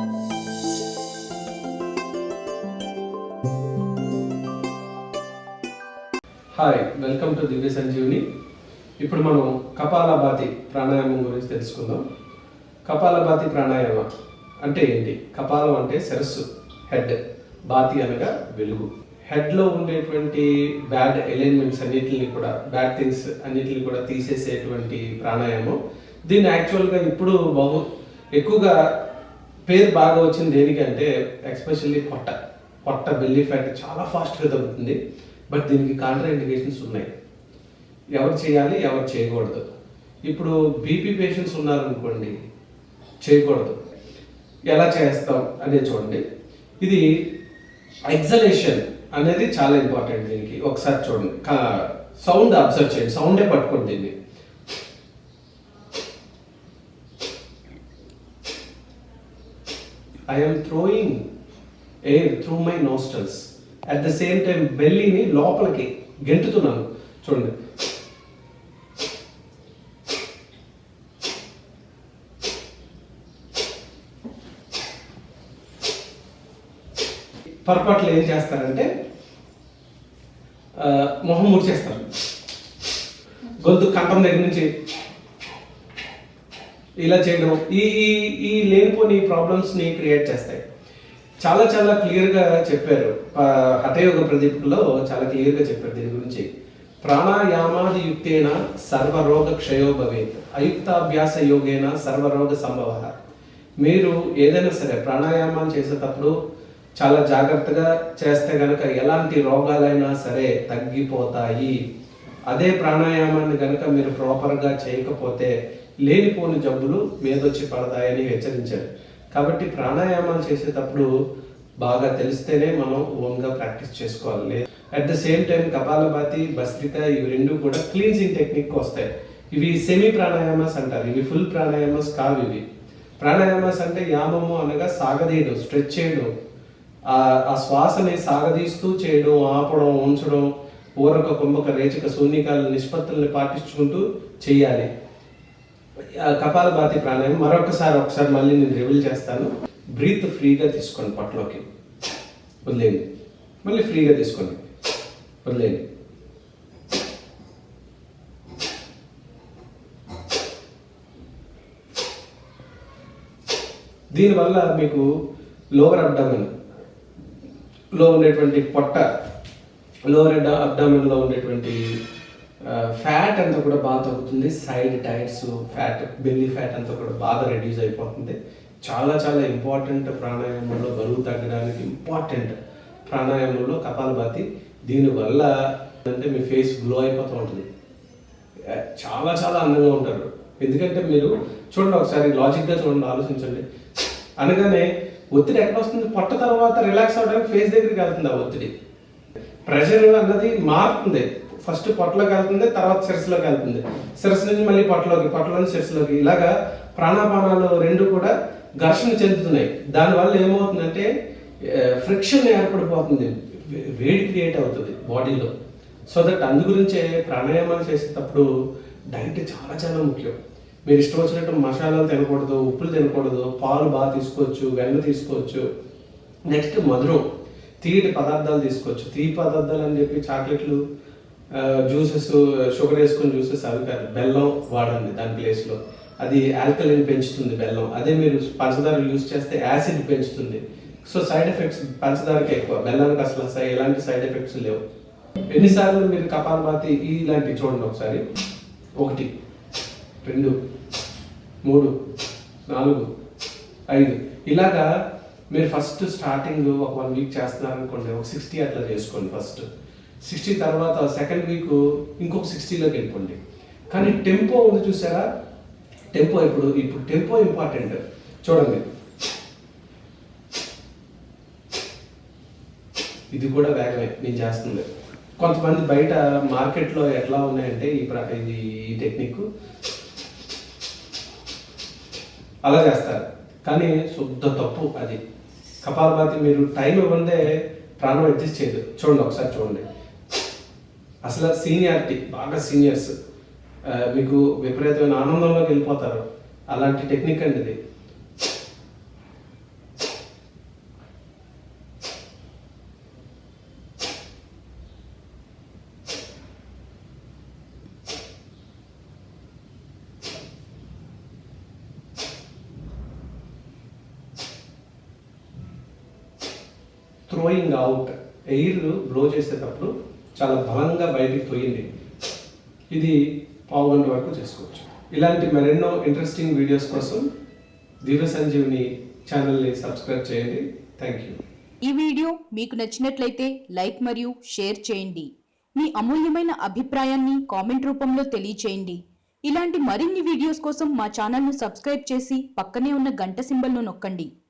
Hi welcome to Divya Sanjeevini ఇప్పుడు మనం కపాలభాతి ప్రాణాయామం గురించి తెలుసుకుందాం. కపాలభాతి ప్రాణాయామ అంటే ఏంటి? కపాలం అంటే శిరస్సు హెడ్ బాతి అనగా వెలుగు. హెడ్లో ఉండేటువంటి బ్యాడ్ ఎలైన్మెంట్స్ అన్నిటిని కూడా బ్యాడ్ థింగ్స్ అన్నిటిని కూడా తీసేసేటువంటి ప్రాణాయామం. దీన్ని యాక్చువల్గా ఇప్పుడు బహు ఎక్కువగా పేరు బాగా వచ్చింది దేనికంటే ఎక్స్పెషల్లీ పొట్ట. పొట్ట బెల్లీ ఫ్యాట్ చాలా ఫాస్ట్గా తగ్గుతుంది. బట్ దీనికి కాంట్రా ఇండికేషన్స్ ఉన్నాయి. ఎవరు చేయాలి ఎవరు చేయకూడదు. ఇప్పుడు బీపీ పేషెంట్స్ ఉన్నారనుకోండి చేయకూడదు. ఎలా చేస్తాం అనేది చూడండి. ఇది ఎగ్జలేషన్ అనేది చాలా ఇంపార్టెంట్ దీనికి. ఒకసారి చూడండి. సౌండ్ అబ్జర్వ్ చేయండి. సౌండే పట్టుకోండి దీన్ని. I am throwing air through my nostrils at the same time బెల్లీని లోపలికి గెంటుతున్నాను. చూడండి. పొరపాట్లు ఏం చేస్తారంటే మొహం ముడిచేస్తారు. గొంతు కంఠం దగ్గర నుంచి ఇలా చేయడం ఈ ఈ- ఈ లేనిపోని ప్రాబ్లమ్స్ని క్రియేట్ చేస్తాయి. చాలా చాలా క్లియర్గా చెప్పారు. హఠయోగ ప్రదీప్లో చాలా క్లియర్గా చెప్పారు దీని గురించి. ప్రాణాయామాది యుక్తేన సర్వరోగ క్షయో భవేత్. అయుక్తాభ్యాస యోగేన సర్వరోగ సంభవ. మీరు ఏదైనా సరే ప్రాణాయామాలు చేసేటప్పుడు చాలా జాగ్రత్తగా చేస్తే గనక ఎలాంటి రోగాలైనా సరే తగ్గిపోతాయి. అదే ప్రాణాయామాన్ని గనక మీరు ప్రాపర్గా చేయకపోతే లేనిపోని జబ్బులు మీదొచ్చి పడతాయని హెచ్చరించారు. కాబట్టి ప్రాణాయామాలు చేసేటప్పుడు బాగా తెలిస్తేనే మనం ఓన్గా ప్రాక్టీస్ చేసుకోవాలి. At the same time kapalbhati bhastrika ఇవి రెండు కూడా క్లీన్సింగ్ టెక్నిక్ వస్తాయి. ఇవి సెమీ ప్రాణాయామాస్ అంటారు. ఇవి ఫుల్ ప్రాణాయామాస్ కావు ఇవి. ప్రాణాయామాస్ అంటే యామము అనగా సాగదీయడం స్ట్రెచ్ చేయడం. ఆ ఆ శ్వాసని సాగదీస్తూ చేయడం ఆపడం ఉంచడం ఊరక కుంభక రేచక శూన్యకాల నిష్పత్తుల్ని పాటించుకుంటూ చేయాలి. కపాల భాతి ప్రాణాయామం మరొకసారి ఒకసారి మళ్ళీ నేను రివీల్ చేస్తాను. బ్రీత్ ఫ్రీగా తీసుకోండి పట్లోకి వదిలేయండి. మళ్ళీ ఫ్రీగా తీసుకోండి. వదిలేయండి. దీనివల్ల మీకు లోవర్ అబ్డామిన్లో ఉండేటువంటి పొట్ట లోవర్ అబ్డామిన్లో ఉండేటువంటి ఫ్యాట్ అంతా కూడా బాగా తగ్గుతుంది. Side tires fat belly fat అంతా కూడా బాగా రెడ్యూస్ అయిపోతుంది. చాలా చాలా ఇంపార్టెంట్ ప్రాణాయామంలో బరువు తగ్గడానికి ఇంపార్టెంట్ ప్రాణాయామంలో కపాలభాతి దీనివల్ల అంటే మీ ఫేస్ గ్లో అయిపోతూ ఉంటుంది. చాలా చాలా అందంగా ఉంటారు. ఎందుకంటే మీరు చూడండి ఒకసారి లాజిక్గా చూడండి ఆలోచించండి. అనగానే ఒత్తిడి ఎక్కడ వస్తుంది? పొట్ట తర్వాత రిలాక్స్ అవ్వడానికి ఫేస్ దగ్గరికి వెళ్తుంది ఆ ఒత్తిడి. ప్రెషర్ అన్నది మారుతుంది. ఫస్ట్ పొట్టలోకి వెళ్తుంది తర్వాత శిరస్సులోకి వెళ్తుంది. శిరస్సు నుంచి మళ్ళీ పొట్టలోకి పొట్టలో నుంచి శిరస్సులోకి. ఇలాగా ప్రాణాపానాలు రెండు కూడా ఘర్షణ చెందుతున్నాయి. దానివల్ల ఏమవుతుందంటే ఫ్రిక్షన్ ఏర్పడిపోతుంది. వే- వేడి క్రియేట్ అవుతుంది బాడీలో. సో దట్ అందు గురించే ప్రాణాయామాలు చేసేటప్పుడు డైట్ చాలా చాలా ముఖ్యం. మీరు ఇష్టం వచ్చినట్టు మసాలాలు తినకూడదు ఉప్పులు తినకూడదు పాలు బాగా తీసుకోవచ్చు వెన్న తీసుకోవచ్చు. నెక్స్ట్ మధురం. తీయటి పదార్థాలు తీసుకోవచ్చు. తీపి పదార్థాలు అని చెప్పి చాక్లెట్లు జ్యూసెస్ షుగర్ వేసుకొని జ్యూసెస్ అవి కాదు బెల్లం వాడండి దాని ప్లేస్లో. అది ఆల్కలిన్ పెంచుతుంది బెల్లం. అదే మీరు పంచదార యూస్ చేస్తే యాసిడ్ పెంచుతుంది. సో సైడ్ ఎఫెక్ట్స్ పంచదారకి ఎక్కువ. బెల్లానికి అసలు ఎలాంటి సైడ్ ఎఫెక్ట్స్ లేవు. ఎన్నిసార్లు మీరు కపాలభాతి ఇలాంటివి చూడండి ఒకసారి. ఒకటి రెండు మూడు నాలుగు ఐదు. ఇలాగా మీరు ఫస్ట్ స్టార్టింగ్ ఒక వన్ వీక్ చేస్తున్నారు అనుకోండి ఒక సిక్స్టీ అట్లా చేసుకోండి ఫస్ట్. సిక్స్టీ తర్వాత సెకండ్ వీక్ ఇంకొక సిక్స్టీలోకి వెళ్ళిపోండి. కానీ టెంపో ఉంది చూసారా? టెంపో ఇప్పుడు ఇప్పుడు టెంపో ఇంపార్టెంట్ చూడండి. ఇది కూడా వేగమే నేను చేస్తుంది. కొంతమంది బయట మార్కెట్లో ఎట్లా ఉన్నాయంటే ఈ ఇది ఈ టెక్నిక్ అలా చేస్తారు. కానీ శుద్ధ తప్పు అది. కపాలభాతి మీరు టైం ఇవ్వందే ప్రాణం అడ్జస్ట్ చేయదు. చూడండి ఒకసారి చూడండి. అసలు సీనియారిటీ బాగా సీనియర్స్. మీకు విపరీతమైన ఆనందంలోకి వెళ్ళిపోతారు. అలాంటి టెక్నిక్ అండి ఇది. త్రోయింగ్ అవుట్ ఎయిర్ బ్లో చేసేటప్పుడు చాలా బలంగా బయటికి పోయింది. ఇది పావు గంట వరకు చేసుకోవచ్చు. ఇలాంటి మరెన్నో ఇంట్రెస్టింగ్ వీడియోస్ కోసం దివ్య సంజీవిని ఛానల్ని సబ్స్క్రైబ్ చేయండి. థ్యాంక్ యూ ఈ వీడియో మీకు నచ్చినట్లయితే లైక్ మరియు షేర్ చేయండి. మీ అమూల్యమైన అభిప్రాయాన్ని కామెంట్ రూపంలో తెలియచేయండి. ఇలాంటి మరిన్ని వీడియోస్ కోసం మా ఛానల్ను సబ్స్క్రైబ్ చేసి పక్కనే ఉన్న గంట సింబల్ను నొక్కండి.